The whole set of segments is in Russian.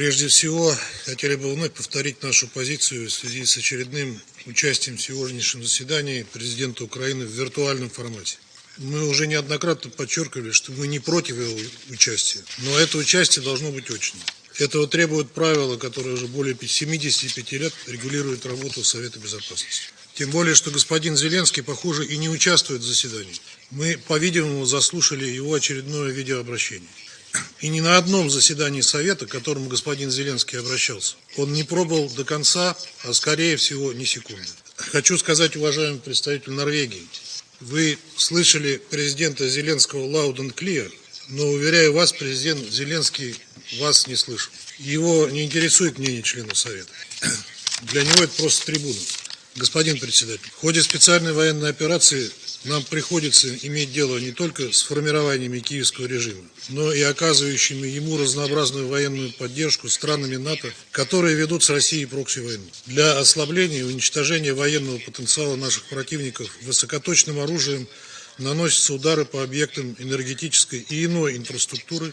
Прежде всего, хотели бы вновь повторить нашу позицию в связи с очередным участием в сегодняшнем заседании президента Украины в виртуальном формате. Мы уже неоднократно подчеркивали, что мы не против его участия, но это участие должно быть очным. Этого требуют правила, которые уже более 75 лет регулируют работу Совета Безопасности. Тем более, что господин Зеленский, похоже, и не участвует в заседании. Мы, по-видимому, заслушали его очередное видеообращение. И ни на одном заседании Совета, к которому господин Зеленский обращался, он не пробовал до конца, а скорее всего не секунды. Хочу сказать, уважаемый представитель Норвегии, вы слышали президента Зеленского and clear, но, уверяю вас, президент Зеленский вас не слышал. Его не интересует мнение членов Совета. Для него это просто трибуна. Господин председатель, в ходе специальной военной операции нам приходится иметь дело не только с формированиями киевского режима, но и оказывающими ему разнообразную военную поддержку странами НАТО, которые ведут с Россией прокси-войну. Для ослабления и уничтожения военного потенциала наших противников высокоточным оружием наносятся удары по объектам энергетической и иной инфраструктуры,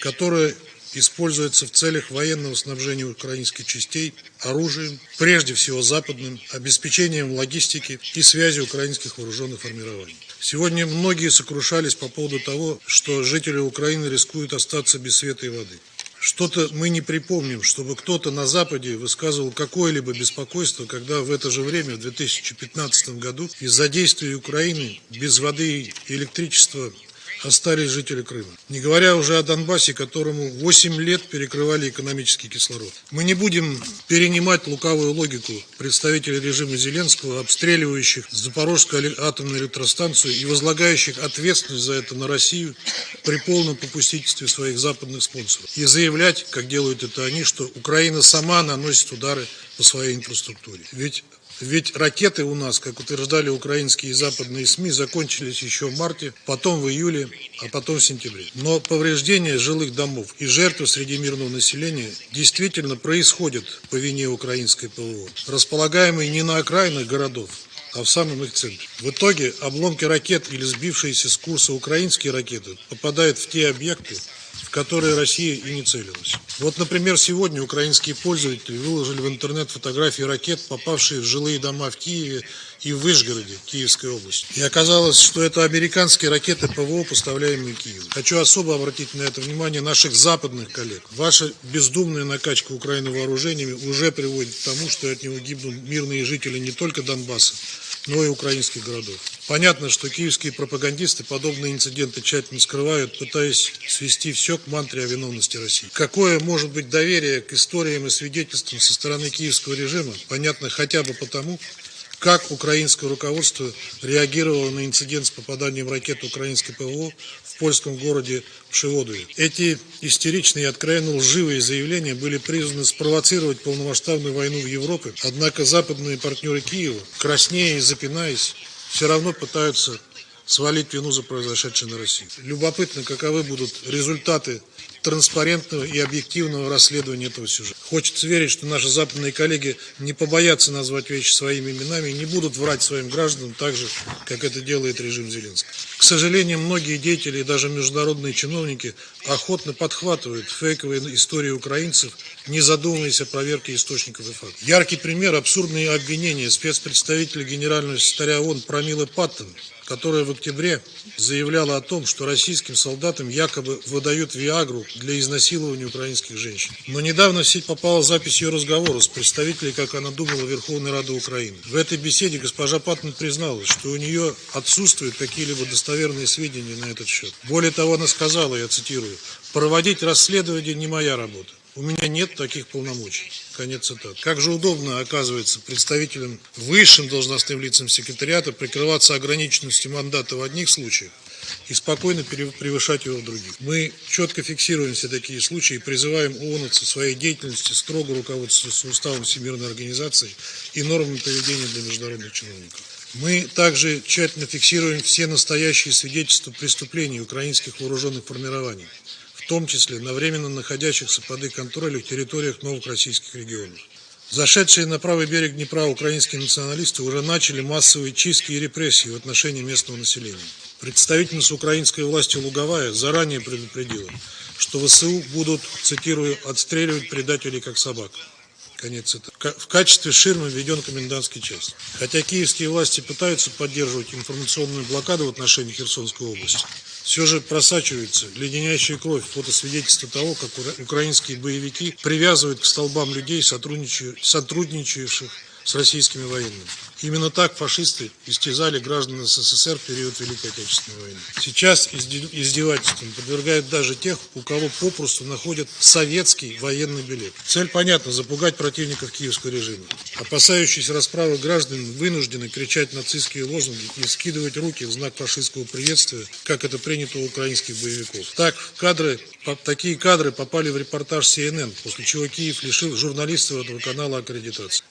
которые используется в целях военного снабжения украинских частей оружием, прежде всего западным, обеспечением логистики и связи украинских вооруженных формирований. Сегодня многие сокрушались по поводу того, что жители Украины рискуют остаться без света и воды. Что-то мы не припомним, чтобы кто-то на Западе высказывал какое-либо беспокойство, когда в это же время, в 2015 году, из-за действий Украины без воды и электричества остались жители Крыма. Не говоря уже о Донбассе, которому 8 лет перекрывали экономический кислород. Мы не будем перенимать лукавую логику представителей режима Зеленского, обстреливающих Запорожскую атомную электростанцию и возлагающих ответственность за это на Россию при полном попустительстве своих западных спонсоров. И заявлять, как делают это они, что Украина сама наносит удары по своей инфраструктуре. Ведь ведь ракеты у нас, как утверждали украинские и западные СМИ, закончились еще в марте, потом в июле, а потом в сентябре. Но повреждения жилых домов и жертвы среди мирного населения действительно происходят по вине украинской ПВО, располагаемой не на окраинах городов, а в самом их центре. В итоге обломки ракет или сбившиеся с курса украинские ракеты попадают в те объекты, которые Россия и не целилась. Вот, например, сегодня украинские пользователи выложили в интернет фотографии ракет, попавшие в жилые дома в Киеве и в Вышгороде, Киевской области. И оказалось, что это американские ракеты ПВО, поставляемые Киеву. Хочу особо обратить на это внимание наших западных коллег. Ваша бездумная накачка Украины вооружениями уже приводит к тому, что от него гибнут мирные жители не только Донбасса, но и украинских городов. Понятно, что киевские пропагандисты подобные инциденты тщательно скрывают, пытаясь свести все к мантре о виновности России. Какое может быть доверие к историям и свидетельствам со стороны киевского режима, понятно хотя бы потому, как украинское руководство реагировало на инцидент с попаданием ракет украинской ПВО в польском городе Пшеводове. Эти истеричные и откровенно лживые заявления были призваны спровоцировать полномасштабную войну в Европе, однако западные партнеры Киева, краснея и запинаясь, все равно пытаются свалить вину за произошедшее на Россию. Любопытно, каковы будут результаты транспарентного и объективного расследования этого сюжета. Хочется верить, что наши западные коллеги не побоятся назвать вещи своими именами и не будут врать своим гражданам так же, как это делает режим Зеленского. К сожалению, многие деятели и даже международные чиновники охотно подхватывают фейковые истории украинцев, не задумываясь о проверке источников и фактов. Яркий пример – абсурдные обвинения спецпредставителя генерального секретаря ООН Промилы Паттон которая в октябре заявляла о том, что российским солдатам якобы выдают Виагру для изнасилования украинских женщин. Но недавно в сеть попала запись ее разговора с представителей, как она думала, Верховной Рады Украины. В этой беседе госпожа Паттон призналась, что у нее отсутствуют какие-либо достоверные сведения на этот счет. Более того, она сказала, я цитирую, «Проводить расследование не моя работа. У меня нет таких полномочий. Конец цитаты. Как же удобно, оказывается, представителям высшим должностным лицам секретариата прикрываться ограниченностью мандата в одних случаях и спокойно превышать его в других. Мы четко фиксируем все такие случаи и призываем ООН со своей деятельности строго руководствоваться уставом Всемирной организации и нормами поведения для международных чиновников. Мы также тщательно фиксируем все настоящие свидетельства преступлений украинских вооруженных формирований в том числе на временно находящихся под их контролем территориях новых российских регионов. Зашедшие на правый берег Днепра украинские националисты уже начали массовые чистки и репрессии в отношении местного населения. Представительница украинской власти Луговая заранее предупредила, что ВСУ будут, цитирую, отстреливать предателей как собак. Конец цитаты. В качестве ширмы введен комендантский час. Хотя киевские власти пытаются поддерживать информационную блокаду в отношении Херсонской области, все же просачивается леденящая кровь фотосвидетельство того, как украинские боевики привязывают к столбам людей, сотрудничающих с российскими военными. Именно так фашисты истязали граждан СССР в период Великой Отечественной войны. Сейчас издевательством подвергают даже тех, у кого попросту находят советский военный билет. Цель понятна – запугать противников киевского режима. Опасающиеся расправы граждан вынуждены кричать нацистские лозунги и скидывать руки в знак фашистского приветствия, как это принято у украинских боевиков. Так, кадры, такие кадры попали в репортаж CNN, после чего Киев лишил журналистов этого канала аккредитации.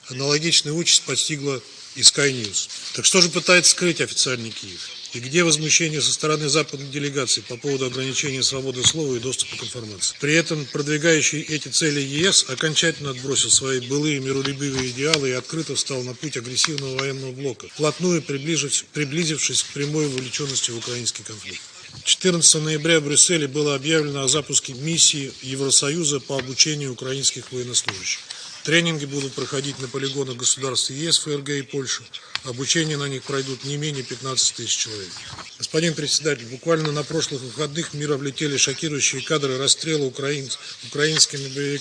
Аналогичная участь постигла и Sky News. Так что же пытается скрыть официальный Киев? И где возмущение со стороны западной делегации по поводу ограничения свободы слова и доступа к информации? При этом продвигающий эти цели ЕС окончательно отбросил свои былые миролюбивые идеалы и открыто встал на путь агрессивного военного блока, вплотную приближившись, приблизившись к прямой вовлеченности в украинский конфликт. 14 ноября в Брюсселе было объявлено о запуске миссии Евросоюза по обучению украинских военнослужащих. Тренинги будут проходить на полигонах государств ЕС, ФРГ и Польши. Обучение на них пройдут не менее 15 тысяч человек. Господин председатель, буквально на прошлых выходных в мир облетели шокирующие кадры расстрела украин... украинскими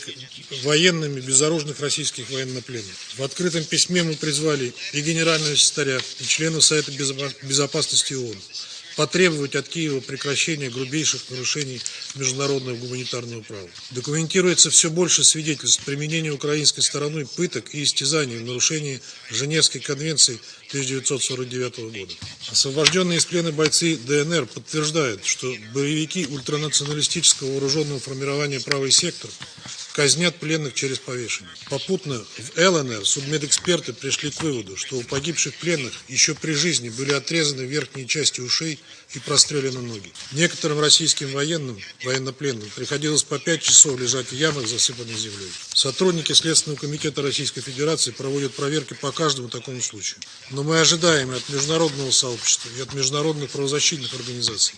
военными безоружных российских военнопленных. В открытом письме мы призвали и генерального секретаря, и членов Совета Безопасности ООН потребовать от Киева прекращения грубейших нарушений международного гуманитарного права. Документируется все больше свидетельств применения украинской стороной пыток и истязаний в нарушении Женевской конвенции 1949 года. Освобожденные из плена бойцы ДНР подтверждают, что боевики ультранационалистического вооруженного формирования «Правый сектор» казнят пленных через повешение. Попутно в ЛНР судмедэксперты пришли к выводу, что у погибших пленных еще при жизни были отрезаны верхние части ушей и прострелены ноги. Некоторым российским военным, военнопленным, приходилось по 5 часов лежать в ямах, засыпанных землей. Сотрудники Следственного комитета Российской Федерации проводят проверки по каждому такому случаю. Но мы ожидаем от международного сообщества, и от международных правозащитных организаций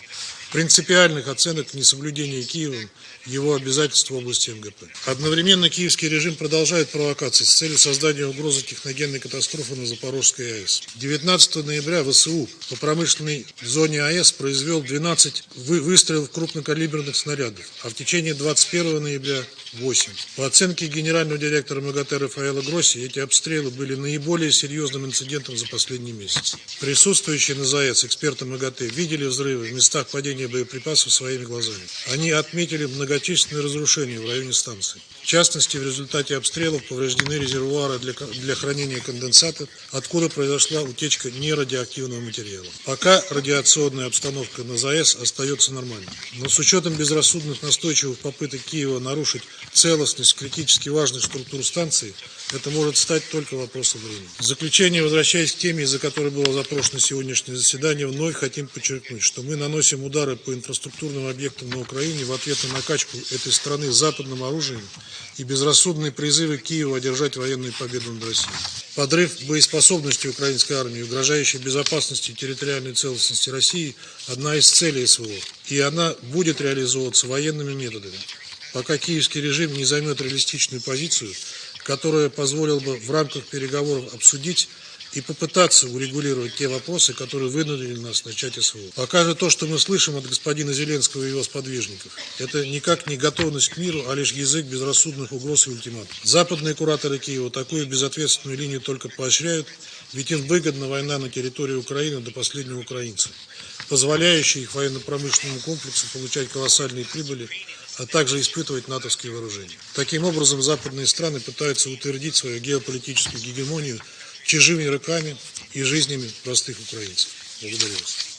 принципиальных оценок несоблюдения Киевом его обязательств в области МГП. Одновременно киевский режим продолжает провокации с целью создания угрозы техногенной катастрофы на Запорожской АЭС. 19 ноября ВСУ по промышленной зоне АЭС произвел 12 выстрелов крупнокалиберных снарядов, а в течение 21 ноября 8. По оценке генерального директора МАГАТЭ Рафаэла Гросси, эти обстрелы были наиболее серьезным инцидентом за последний месяц. Присутствующие на ЗАЭС эксперты МАГАТЭ видели взрывы в местах падения боеприпасов своими глазами. Они отметили многочисленные разрушения в районе станции. В частности, в результате обстрелов повреждены резервуары для, для хранения конденсата, откуда произошла утечка нерадиоактивного материала. Пока радиационная обстановка на ЗАЭС остается нормальной. Но с учетом безрассудных настойчивых попыток Киева нарушить целостность критически важных структур станции, это может стать только вопросом времени. В заключение, возвращаясь к теме, из-за которой было запрошено сегодняшнее заседание, вновь хотим подчеркнуть, что мы наносим удары по инфраструктурным объектам на Украине в ответ на накачку этой страны западным оружием и безрассудные призывы Киева одержать военную победу над Россией. Подрыв боеспособности украинской армии, угрожающей безопасности и территориальной целостности России – одна из целей СВО, и она будет реализовываться военными методами. Пока киевский режим не займет реалистичную позицию, которая позволила бы в рамках переговоров обсудить и попытаться урегулировать те вопросы, которые вынудили нас начать СВО. Пока же то, что мы слышим от господина Зеленского и его сподвижников, это никак не готовность к миру, а лишь язык безрассудных угроз и ультиматум. Западные кураторы Киева такую безответственную линию только поощряют, ведь им выгодна война на территории Украины до последнего украинца, позволяющая их военно-промышленному комплексу получать колоссальные прибыли а также испытывать натовские вооружения. Таким образом, западные страны пытаются утвердить свою геополитическую гегемонию чужими руками и жизнями простых украинцев. Благодарю вас.